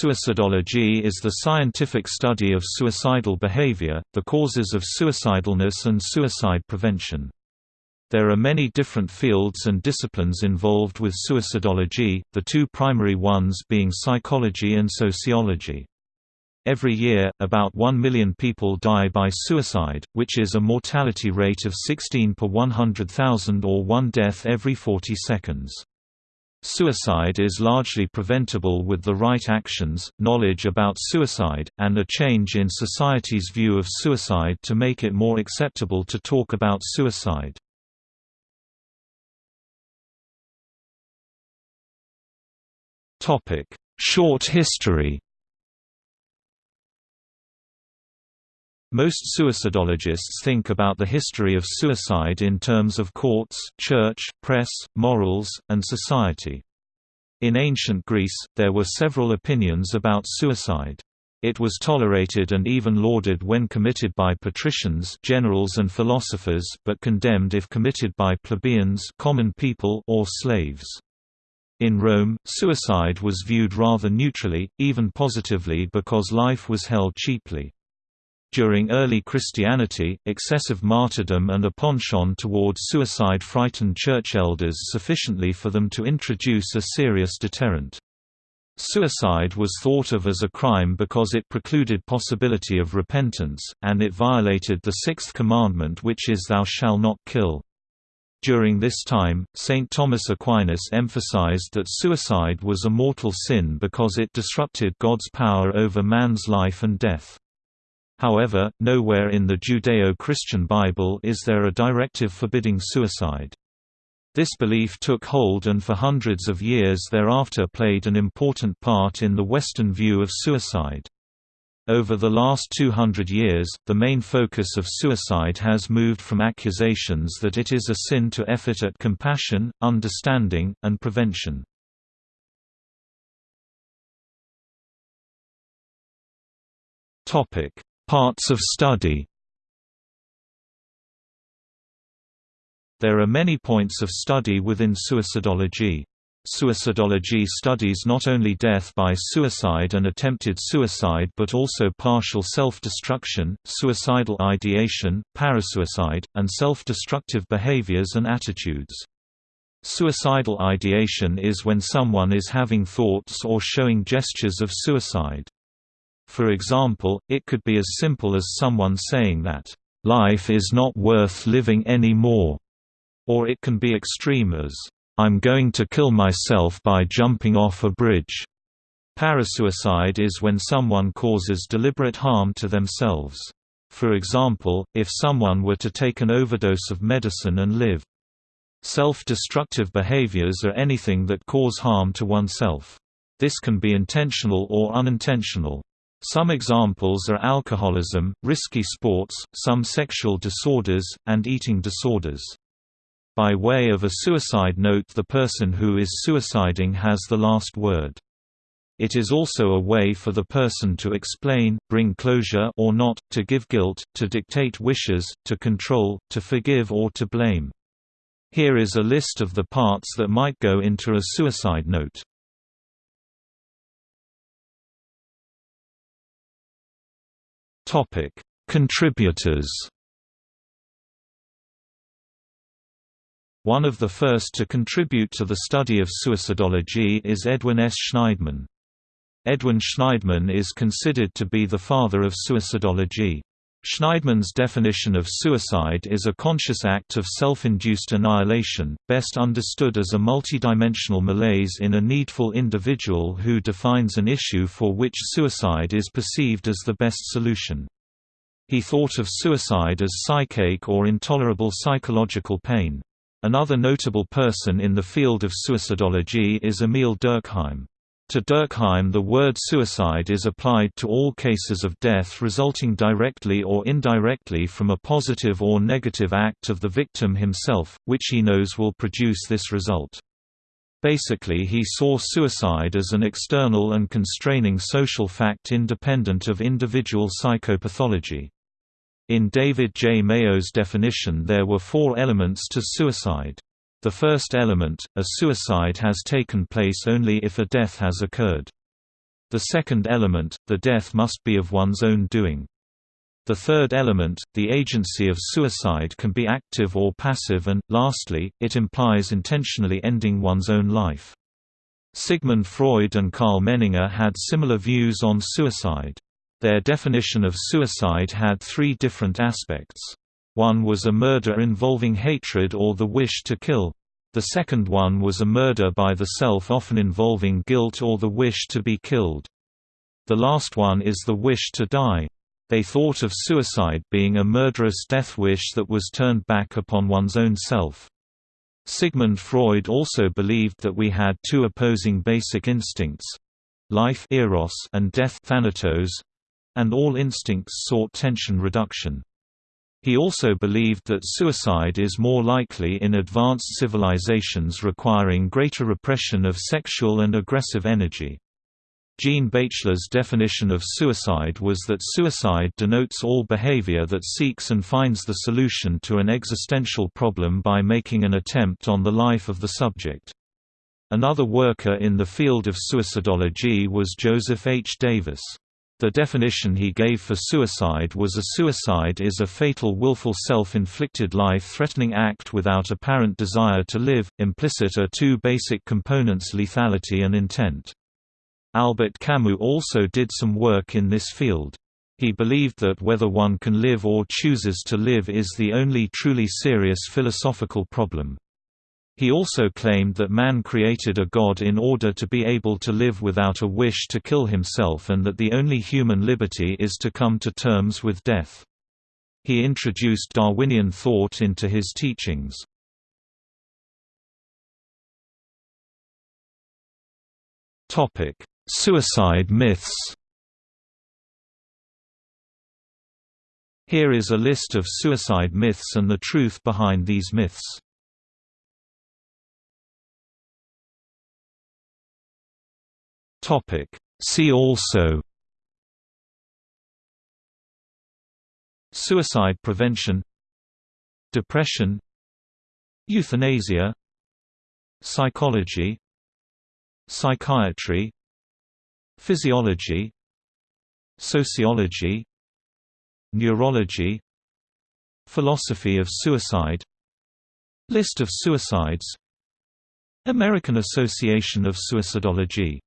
Suicidology is the scientific study of suicidal behavior, the causes of suicidalness and suicide prevention. There are many different fields and disciplines involved with suicidology, the two primary ones being psychology and sociology. Every year, about 1 million people die by suicide, which is a mortality rate of 16 per 100,000 or one death every 40 seconds. Suicide is largely preventable with the right actions, knowledge about suicide, and a change in society's view of suicide to make it more acceptable to talk about suicide. Short history Most suicidologists think about the history of suicide in terms of courts, church, press, morals, and society. In ancient Greece, there were several opinions about suicide. It was tolerated and even lauded when committed by patricians generals and philosophers but condemned if committed by plebeians common people or slaves. In Rome, suicide was viewed rather neutrally, even positively because life was held cheaply. During early Christianity, excessive martyrdom and a penchant toward suicide frightened church elders sufficiently for them to introduce a serious deterrent. Suicide was thought of as a crime because it precluded possibility of repentance, and it violated the sixth commandment which is Thou shalt not kill. During this time, St. Thomas Aquinas emphasized that suicide was a mortal sin because it disrupted God's power over man's life and death. However, nowhere in the Judeo-Christian Bible is there a directive forbidding suicide. This belief took hold and for hundreds of years thereafter played an important part in the Western view of suicide. Over the last 200 years, the main focus of suicide has moved from accusations that it is a sin to effort at compassion, understanding, and prevention. Topic: Parts of study There are many points of study within suicidology. Suicidology studies not only death by suicide and attempted suicide but also partial self-destruction, suicidal ideation, parasuicide, and self-destructive behaviors and attitudes. Suicidal ideation is when someone is having thoughts or showing gestures of suicide. For example, it could be as simple as someone saying that, "...life is not worth living anymore," or it can be extreme as, "...I'm going to kill myself by jumping off a bridge." Parasuicide is when someone causes deliberate harm to themselves. For example, if someone were to take an overdose of medicine and live. Self-destructive behaviors are anything that cause harm to oneself. This can be intentional or unintentional. Some examples are alcoholism, risky sports, some sexual disorders, and eating disorders. By way of a suicide note the person who is suiciding has the last word. It is also a way for the person to explain, bring closure or not, to give guilt, to dictate wishes, to control, to forgive or to blame. Here is a list of the parts that might go into a suicide note. Topic: Contributors. One of the first to contribute to the study of suicidology is Edwin S. Shneidman. Edwin Shneidman is considered to be the father of suicidology. Shneidman's definition of suicide is a conscious act of self-induced annihilation, best understood as a multidimensional malaise in a needful individual who defines an issue for which suicide is perceived as the best solution. He thought of suicide as psychache or intolerable psychological pain. Another notable person in the field of suicidology is Emil Durkheim. To Durkheim the word suicide is applied to all cases of death resulting directly or indirectly from a positive or negative act of the victim himself, which he knows will produce this result. Basically he saw suicide as an external and constraining social fact independent of individual psychopathology. In David J. Mayo's definition there were four elements to suicide. The first element, a suicide has taken place only if a death has occurred. The second element, the death must be of one's own doing. The third element, the agency of suicide can be active or passive and, lastly, it implies intentionally ending one's own life. Sigmund Freud and Karl Menninger had similar views on suicide. Their definition of suicide had three different aspects. One was a murder involving hatred or the wish to kill. The second one was a murder by the self often involving guilt or the wish to be killed. The last one is the wish to die. They thought of suicide being a murderous death wish that was turned back upon one's own self. Sigmund Freud also believed that we had two opposing basic instincts—life eros and death thanatos, and all instincts sought tension reduction. He also believed that suicide is more likely in advanced civilizations requiring greater repression of sexual and aggressive energy. Jean Baechler's definition of suicide was that suicide denotes all behavior that seeks and finds the solution to an existential problem by making an attempt on the life of the subject. Another worker in the field of suicidology was Joseph H. Davis. The definition he gave for suicide was a suicide is a fatal willful self-inflicted life-threatening act without apparent desire to live. Implicit are two basic components lethality and intent. Albert Camus also did some work in this field. He believed that whether one can live or chooses to live is the only truly serious philosophical problem. He also claimed that man created a god in order to be able to live without a wish to kill himself and that the only human liberty is to come to terms with death. He introduced Darwinian thought into his teachings. Suicide myths Here is a list of suicide myths and the truth behind these myths. See also. Suicide prevention. Depression. Euthanasia. Psychology. Psychiatry. Physiology. Sociology. Neurology. Philosophy of suicide. List of suicides. American Association of Suicidology